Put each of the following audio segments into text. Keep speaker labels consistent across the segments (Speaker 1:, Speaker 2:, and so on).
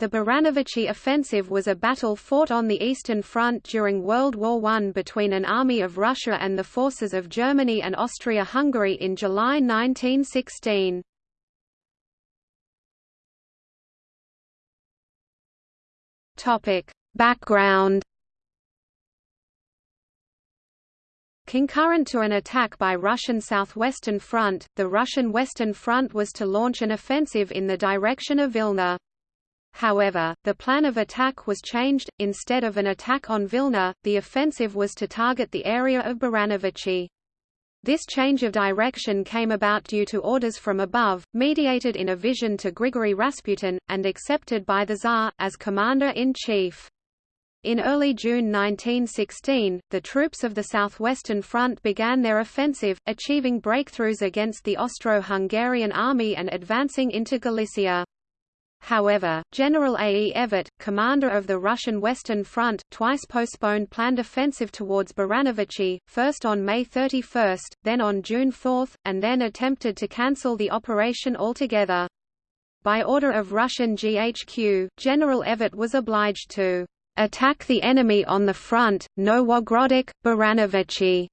Speaker 1: The Baranovichi offensive was a battle fought on the Eastern Front during World War I between an army of Russia and the forces of Germany and Austria-Hungary in July 1916. Background Concurrent to an attack by Russian Southwestern Front, the Russian Western Front was to launch an offensive in the direction of Vilna. However, the plan of attack was changed, instead of an attack on Vilna, the offensive was to target the area of Baranovichi. This change of direction came about due to orders from above, mediated in a vision to Grigory Rasputin, and accepted by the Tsar, as commander-in-chief. In early June 1916, the troops of the Southwestern Front began their offensive, achieving breakthroughs against the Austro-Hungarian army and advancing into Galicia. However, General A. E. Evert, commander of the Russian Western Front, twice postponed planned offensive towards Baranovichi, first on May 31, then on June 4, and then attempted to cancel the operation altogether. By order of Russian GHQ, General Evert was obliged to attack the enemy on the front, Nowogrodzic, Baranovichi,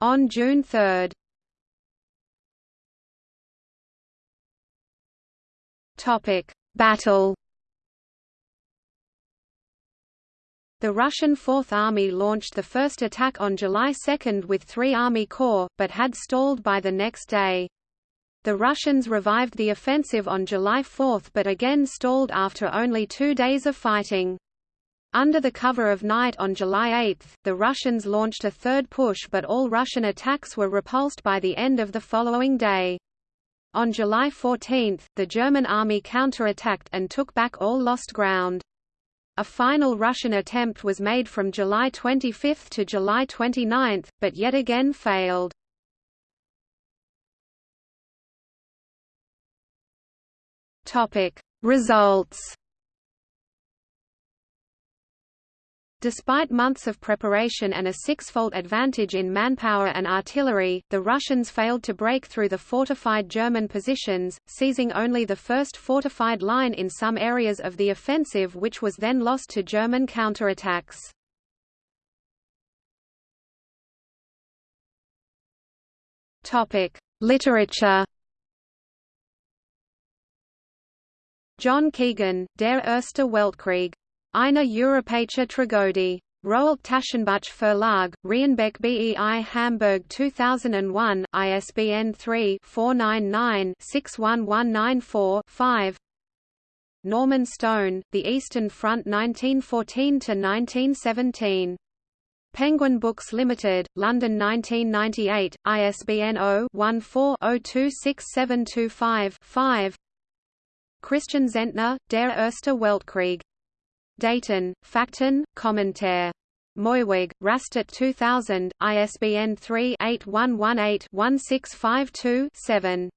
Speaker 1: on June 3. Topic: Battle The Russian Fourth Army launched the first attack on July 2 with three Army Corps, but had stalled by the next day. The Russians revived the offensive on July 4 but again stalled after only two days of fighting. Under the cover of night on July 8, the Russians launched a third push but all Russian attacks were repulsed by the end of the following day. On July 14, the German army counterattacked and took back all lost ground. A final Russian attempt was made from July 25 to July 29, but yet again failed. Results Despite months of preparation and a six-fold advantage in manpower and artillery, the Russians failed to break through the fortified German positions, seizing only the first fortified line in some areas of the offensive which was then lost to German counterattacks. Literature John Keegan, Der Erste Weltkrieg Eine Europäische Tragödie. Rowohlt Taschenbuch Verlag, Reinbek BEI Hamburg 2001, ISBN 3-499-61194-5 Norman Stone, The Eastern Front 1914–1917. Penguin Books Limited, London 1998, ISBN 0-14-026725-5 Christian Zentner, Der Erste Weltkrieg. Daten, Fakten, Kommentar. Moewig, Rastatt 2000, ISBN 3-8118-1652-7.